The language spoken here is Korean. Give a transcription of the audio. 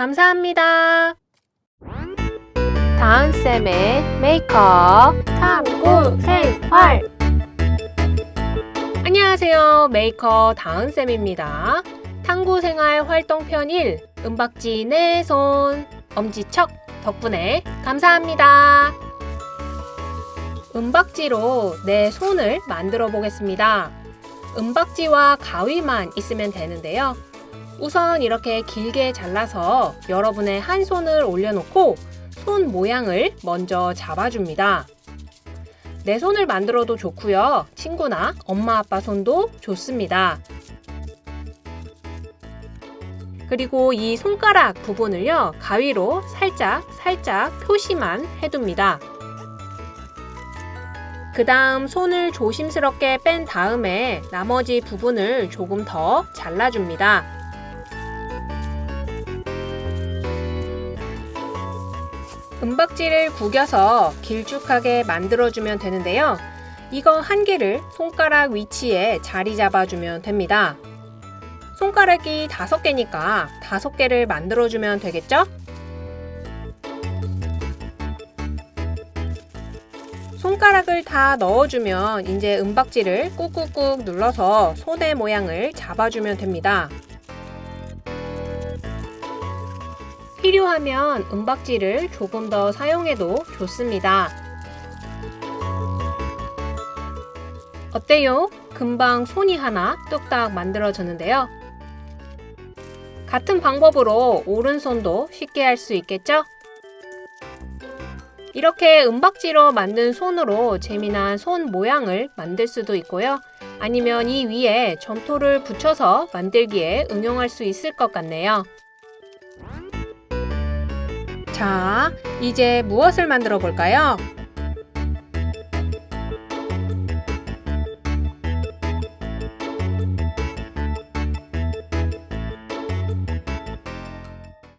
감사합니다. 다은쌤의 메이크업 탐구 생활 안녕하세요. 메이커 다은쌤입니다. 탐구생활 활동편 1 은박지 내 손 엄지척 덕분에 감사합니다. 은박지로 내 손을 만들어 보겠습니다. 은박지와 가위만 있으면 되는데요. 우선 이렇게 길게 잘라서 여러분의 한 손을 올려놓고 손 모양을 먼저 잡아줍니다. 내 손을 만들어도 좋고요. 친구나 엄마 아빠 손도 좋습니다. 그리고 이 손가락 부분을요. 가위로 살짝 살짝 표시만 해둡니다. 그 다음 손을 조심스럽게 뺀 다음에 나머지 부분을 조금 더 잘라줍니다. 은박지를 구겨서 길쭉하게 만들어주면 되는데요. 이거 한 개를 손가락 위치에 자리 잡아주면 됩니다. 손가락이 다섯 개니까 다섯 개를 만들어주면 되겠죠? 손가락을 다 넣어주면 이제 은박지를 꾹꾹꾹 눌러서 손의 모양을 잡아주면 됩니다. 필요하면 은박지를 조금 더 사용해도 좋습니다. 어때요? 금방 손이 하나 뚝딱 만들어졌는데요. 같은 방법으로 오른손도 쉽게 할 수 있겠죠? 이렇게 은박지로 만든 손으로 재미난 손 모양을 만들 수도 있고요. 아니면 이 위에 점토를 붙여서 만들기에 응용할 수 있을 것 같네요. 자, 이제 무엇을 만들어 볼까요?